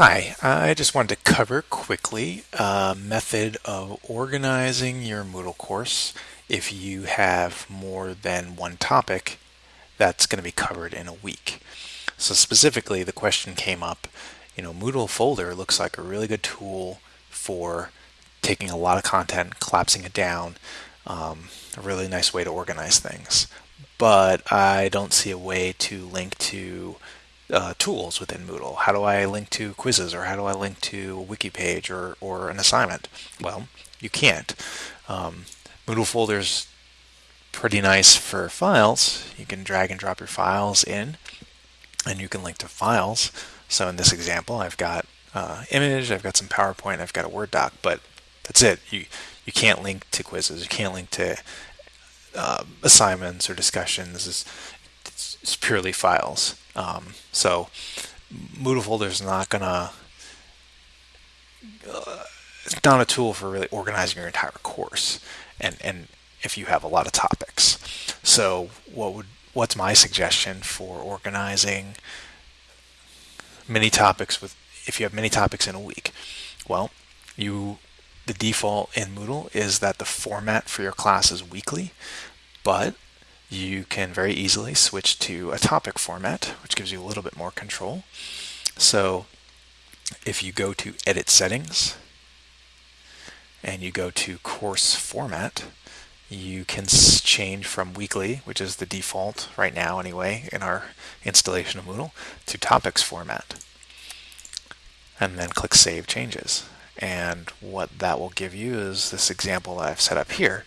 Hi, I just wanted to cover quickly a method of organizing your Moodle course if you have more than one topic that's going to be covered in a week. So specifically, the question came up, you know, Moodle folder looks like a really good tool for taking a lot of content, collapsing it down, um, a really nice way to organize things. But I don't see a way to link to uh, tools within Moodle. How do I link to quizzes or how do I link to a wiki page or, or an assignment? Well, you can't. Um, Moodle folders pretty nice for files. You can drag and drop your files in and you can link to files. So in this example, I've got uh, image, I've got some PowerPoint, I've got a Word doc, but that's it. You you can't link to quizzes, you can't link to uh, assignments or discussions. It's purely files. Um, so Moodle folder is not gonna uh, it's not a tool for really organizing your entire course, and and if you have a lot of topics. So what would what's my suggestion for organizing many topics with if you have many topics in a week? Well, you the default in Moodle is that the format for your class is weekly, but you can very easily switch to a topic format, which gives you a little bit more control. So if you go to Edit Settings and you go to Course Format, you can change from weekly, which is the default right now anyway in our installation of Moodle, to Topics format. And then click Save Changes. And what that will give you is this example that I've set up here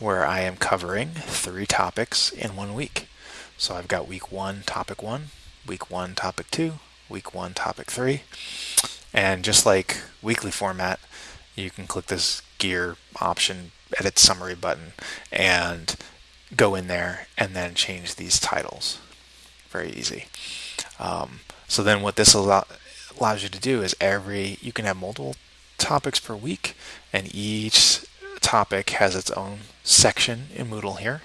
where I am covering three topics in one week. So I've got week one, topic one, week one, topic two, week one, topic three. And just like weekly format, you can click this gear option, edit summary button, and go in there and then change these titles. Very easy. Um, so then what this allow, allows you to do is every, you can have multiple topics per week, and each topic has its own section in Moodle here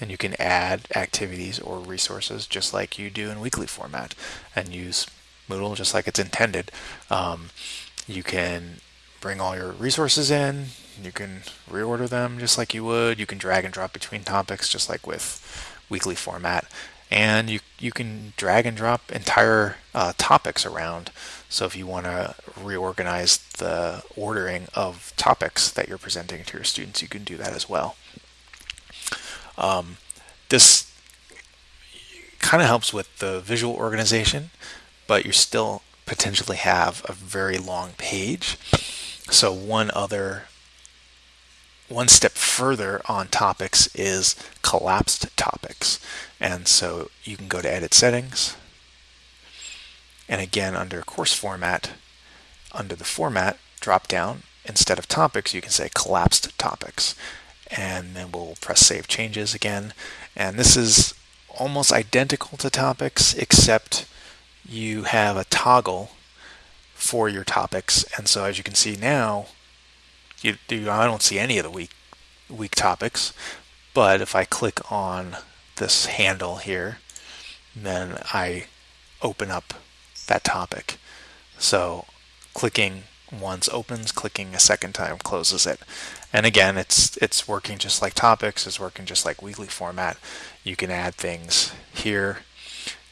and you can add activities or resources just like you do in weekly format and use Moodle just like it's intended. Um, you can bring all your resources in, you can reorder them just like you would, you can drag and drop between topics just like with weekly format and you, you can drag and drop entire uh, topics around. So if you want to reorganize the ordering of topics that you're presenting to your students, you can do that as well. Um, this kind of helps with the visual organization, but you still potentially have a very long page. So one other one step further on topics is collapsed topics. And so you can go to edit settings. And again, under course format, under the format drop down, instead of topics, you can say collapsed topics. And then we'll press save changes again. And this is almost identical to topics, except you have a toggle for your topics. And so as you can see now, you, you, I don't see any of the week week topics, but if I click on this handle here, then I open up that topic. So clicking once opens, clicking a second time closes it. And again, it's it's working just like topics, it's working just like weekly format. You can add things here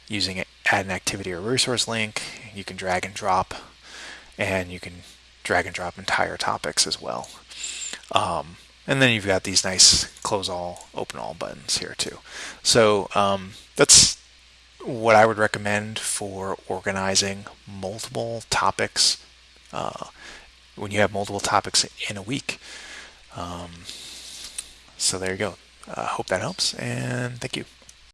using it, add an activity or resource link. You can drag and drop, and you can drag and drop entire topics as well. Um, and then you've got these nice close all, open all buttons here too. So um, that's what I would recommend for organizing multiple topics uh, when you have multiple topics in a week. Um, so there you go. I uh, hope that helps and thank you.